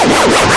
Yeah, yeah, yeah.